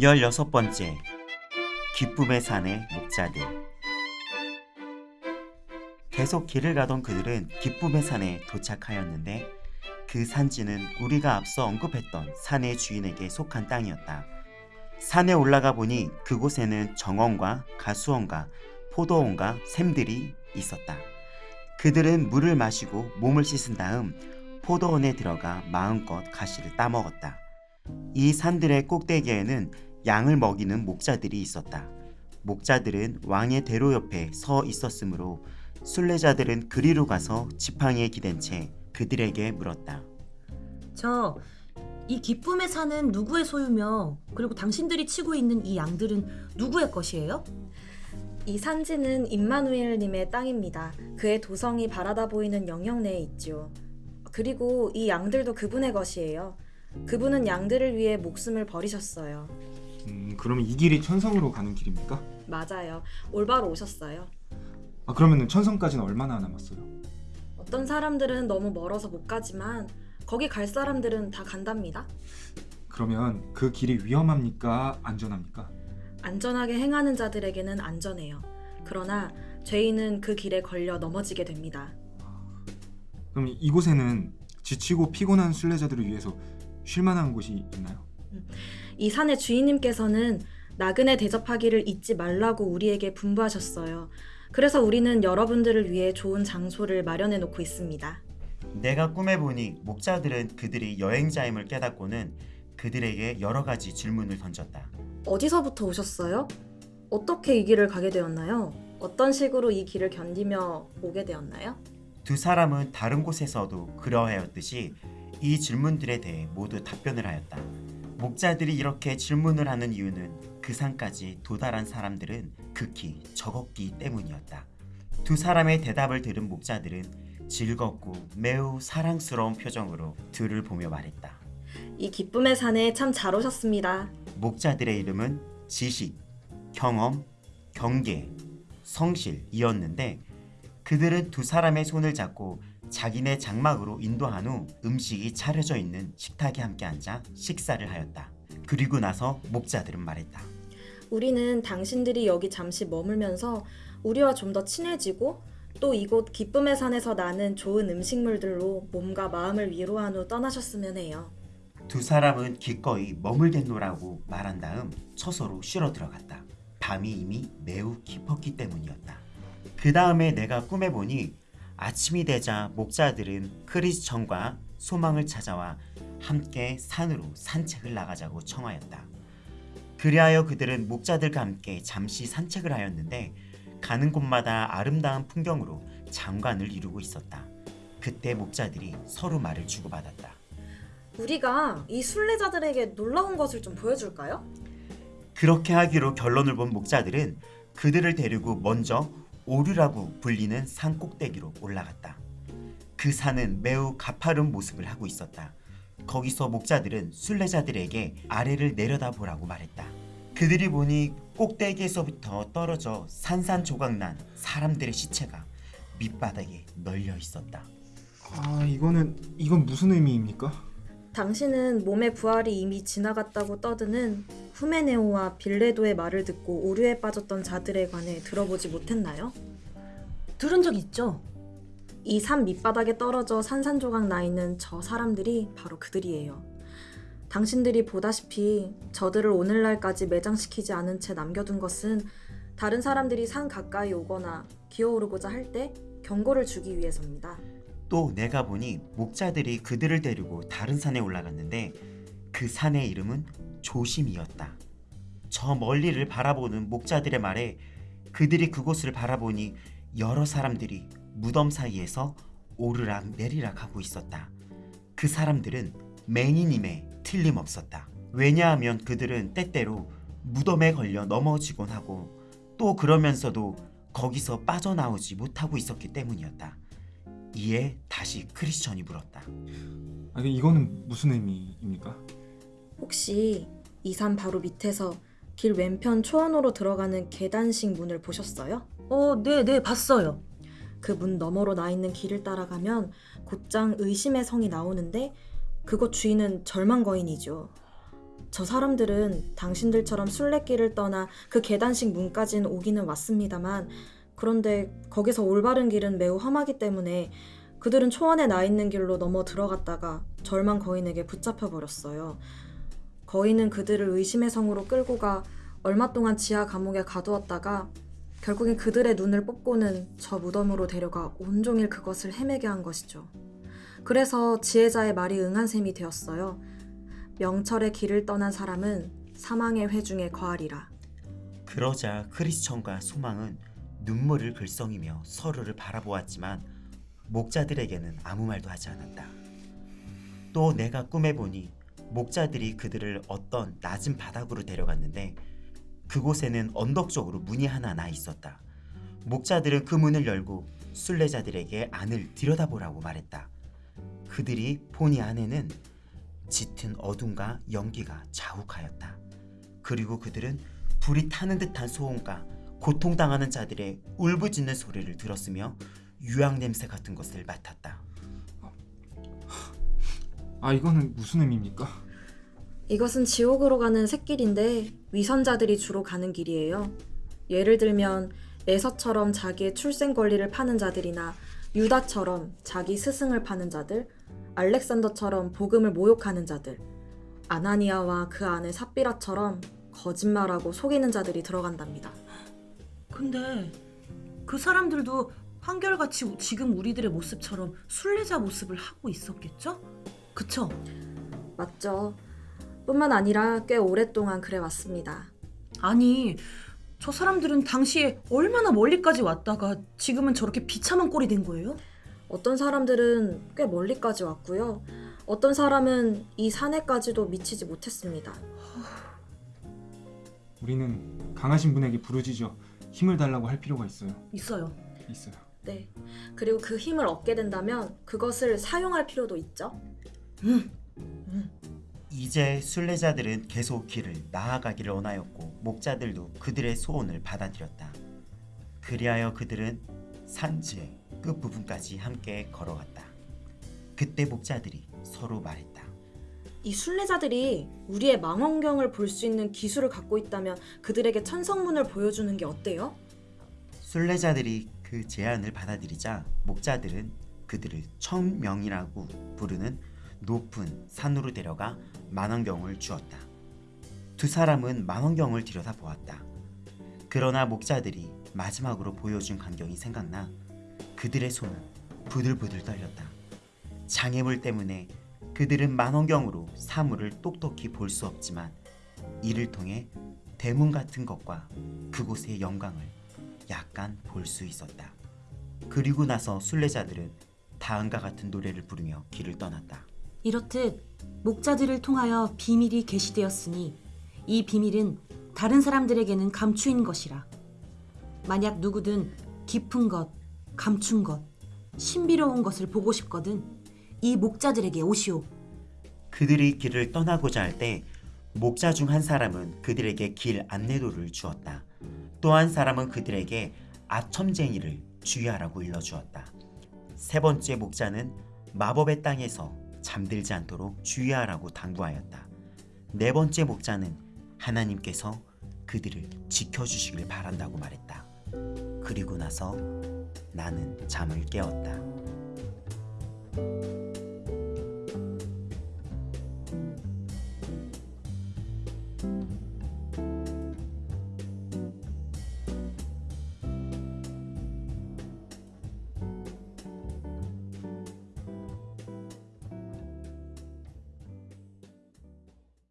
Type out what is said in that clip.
16번째 기쁨의 산의 목자들 계속 길을 가던 그들은 기쁨의 산에 도착하였는데 그 산지는 우리가 앞서 언급했던 산의 주인에게 속한 땅이었다. 산에 올라가 보니 그곳에는 정원과 가수원과 포도원과 샘들이 있었다. 그들은 물을 마시고 몸을 씻은 다음 포도원에 들어가 마음껏 가시를 따먹었다. 이 산들의 꼭대기에는 양을 먹이는 목자들이 있었다. 목자들은 왕의 대로 옆에 서 있었으므로 순례자들은 그리로 가서 지팡이에 기댄 채 그들에게 물었다. 저, 이 기쁨의 산은 누구의 소유며 그리고 당신들이 치고 있는 이 양들은 누구의 것이에요? 이 산지는 임마누엘님의 땅입니다. 그의 도성이 바라다 보이는 영역 내에 있죠. 그리고 이 양들도 그분의 것이에요. 그분은 양들을 위해 목숨을 버리셨어요. 음, 그러면 이 길이 천성으로 가는 길입니까? 맞아요. 올바로 오셨어요. 아, 그러면 천성까지는 얼마나 남았어요? 어떤 사람들은 너무 멀어서 못 가지만 거기 갈 사람들은 다 간답니다. 그러면 그 길이 위험합니까? 안전합니까? 안전하게 행하는 자들에게는 안전해요. 그러나 죄인은 그 길에 걸려 넘어지게 됩니다. 그럼 이곳에는 지치고 피곤한 순례자들을 위해서 쉴 만한 곳이 있나요? 이 산의 주인님께서는 나그네 대접하기를 잊지 말라고 우리에게 분부하셨어요. 그래서 우리는 여러분들을 위해 좋은 장소를 마련해 놓고 있습니다. 내가 꿈에 보니 목자들은 그들이 여행자임을 깨닫고는 그들에게 여러 가지 질문을 던졌다. 어디서부터 오셨어요? 어떻게 이 길을 가게 되었나요? 어떤 식으로 이 길을 견디며 오게 되었나요? 두 사람은 다른 곳에서도 그러하였듯이 이 질문들에 대해 모두 답변을 하였다. 목자들이 이렇게 질문을 하는 이유는 그 산까지 도달한 사람들은 극히 적었기 때문이었다. 두 사람의 대답을 들은 목자들은 즐겁고 매우 사랑스러운 표정으로 둘을 보며 말했다. 이 기쁨의 산에 참 잘 오셨습니다. 목자들의 이름은 지식, 경험, 경계, 성실이었는데 그들은 두 사람의 손을 잡고 자기네 장막으로 인도한 후 음식이 차려져 있는 식탁에 함께 앉아 식사를 하였다. 그리고 나서 목자들은 말했다. 우리는 당신들이 여기 잠시 머물면서 우리와 좀 더 친해지고 또 이곳 기쁨의 산에서 나는 좋은 음식물들로 몸과 마음을 위로한 후 떠나셨으면 해요. 두 사람은 기꺼이 머물겠노라고 말한 다음 처소로 쉬러 들어갔다. 밤이 이미 매우 깊었기 때문이었다. 그 다음에 내가 꿈에 보니 아침이 되자 목자들은 크리스천과 소망을 찾아와 함께 산으로 산책을 나가자고 청하였다. 그리하여 그들은 목자들과 함께 잠시 산책을 하였는데 가는 곳마다 아름다운 풍경으로 장관을 이루고 있었다. 그때 목자들이 서로 말을 주고받았다. 우리가 이 순례자들에게 놀라운 것을 좀 보여줄까요? 그렇게 하기로 결론을 본 목자들은 그들을 데리고 먼저 오류라고 불리는 산 꼭대기로 올라갔다. 그 산은 매우 가파른 모습을 하고 있었다. 거기서 목자들은 순례자들에게 아래를 내려다보라고 말했다. 그들이 보니 꼭대기에서부터 떨어져 산산조각난 사람들의 시체가 밑바닥에 널려 있었다. 아, 이거는 이건 무슨 의미입니까? 당신은 몸의 부활이 이미 지나갔다고 떠드는 후메네오와 빌레도의 말을 듣고 오류에 빠졌던 자들에 관해 들어보지 못했나요? 들은 적 있죠? 이 산 밑바닥에 떨어져 산산조각 나 있는 저 사람들이 바로 그들이에요. 당신들이 보다시피 저들을 오늘날까지 매장시키지 않은 채 남겨둔 것은 다른 사람들이 산 가까이 오거나 기어오르고자 할 때 경고를 주기 위해서입니다. 또 내가 보니 목자들이 그들을 데리고 다른 산에 올라갔는데 그 산의 이름은 조심이었다. 저 멀리를 바라보는 목자들의 말에 그들이 그곳을 바라보니 여러 사람들이 무덤 사이에서 오르락 내리락 하고 있었다. 그 사람들은 맹인임에 틀림없었다. 왜냐하면 그들은 때때로 무덤에 걸려 넘어지곤 하고 또 그러면서도 거기서 빠져나오지 못하고 있었기 때문이었다. 이에 다시 크리스천이 물었다. 아, 이거는 무슨 의미입니까? 혹시 이산 바로 밑에서 길 왼편 초원으로 들어가는 계단식 문을 보셨어요? 어, 네, 네, 봤어요. 그 문 너머로 나 있는 길을 따라가면 곧장 의심의 성이 나오는데 그곳 주인은 절망 거인이죠. 저 사람들은 당신들처럼 순례길을 떠나 그 계단식 문까지는 오기는 왔습니다만 그런데 거기서 올바른 길은 매우 험하기 때문에 그들은 초원에 나 있는 길로 넘어 들어갔다가 절망 거인에게 붙잡혀 버렸어요. 거인은 그들을 의심의 성으로 끌고 가 얼마 동안 지하 감옥에 가두었다가 결국엔 그들의 눈을 뽑고는 저 무덤으로 데려가 온종일 그것을 헤매게 한 것이죠. 그래서 지혜자의 말이 응한 셈이 되었어요. 명철의 길을 떠난 사람은 사망의 회중에 거하리라. 그러자 크리스천과 소망은 눈물을 글썽이며 서로를 바라보았지만 목자들에게는 아무 말도 하지 않았다. 또 내가 꿈에 보니 목자들이 그들을 어떤 낮은 바닥으로 데려갔는데 그곳에는 언덕 쪽으로 문이 하나 나 있었다. 목자들은 그 문을 열고 순례자들에게 안을 들여다보라고 말했다. 그들이 보니 안에는 짙은 어둠과 연기가 자욱하였다. 그리고 그들은 불이 타는 듯한 소음과 고통당하는 자들의 울부짖는 소리를 들었으며 유황 냄새 같은 것을 맡았다. 아 이거는 무슨 의미입니까? 이것은 지옥으로 가는 샛길인데 위선자들이 주로 가는 길이에요. 예를 들면 에서처럼 자기의 출생 권리를 파는 자들이나 유다처럼 자기 스승을 파는 자들, 알렉산더처럼 복음을 모욕하는 자들, 아나니아와 그 아내 삽비라처럼 거짓말하고 속이는 자들이 들어간답니다. 근데 그 사람들도 한결같이 지금 우리들의 모습처럼 순례자 모습을 하고 있었겠죠? 그쵸? 맞죠? 뿐만 아니라 꽤 오랫동안 그래 왔습니다. 아니 저 사람들은 당시에 얼마나 멀리까지 왔다가 지금은 저렇게 비참한 꼴이 된 거예요? 어떤 사람들은 꽤 멀리까지 왔고요. 어떤 사람은 이 산에까지도 미치지 못했습니다. 우리는 강하신 분에게 부르짖어 힘을 달라고 할 필요가 있어요. 있어요. 있어요. 네. 그리고 그 힘을 얻게 된다면 그것을 사용할 필요도 있죠. 이제 순례자들은 계속 길을 나아가기를 원하였고 목자들도 그들의 소원을 받아들였다. 그리하여 그들은 산지의 끝부분까지 함께 걸어갔다. 그때 목자들이 서로 말했다. 이 순례자들이 우리의 망원경을 볼 수 있는 기술을 갖고 있다면 그들에게 천성문을 보여주는 게 어때요? 순례자들이 그 제안을 받아들이자 목자들은 그들을 청명이라고 부르는 높은 산으로 데려가 만원경을 주었다. 두 사람은 만원경을 들여다보았다. 그러나 목자들이 마지막으로 보여준 광경이 생각나 그들의 손은 부들부들 떨렸다. 장애물 때문에 그들은 만원경으로 사물을 똑똑히 볼 수 없지만 이를 통해 대문 같은 것과 그곳의 영광을 약간 볼 수 있었다. 그리고 나서 순례자들은 다음과 같은 노래를 부르며 길을 떠났다. 이렇듯 목자들을 통하여 비밀이 계시되었으니 이 비밀은 다른 사람들에게는 감추인 것이라. 만약 누구든 깊은 것, 감춘 것, 신비로운 것을 보고 싶거든 이 목자들에게 오시오. 그들이 길을 떠나고자 할 때 목자 중 한 사람은 그들에게 길 안내도를 주었다. 또 한 사람은 그들에게 아첨쟁이를 주의하라고 일러주었다. 세 번째 목자는 마법의 땅에서 잠들지 않도록 주의하라고 당부하였다. 네 번째 목자는 하나님께서 그들을 지켜주시길 바란다고 말했다. 그리고 나서 나는 잠을 깨었다.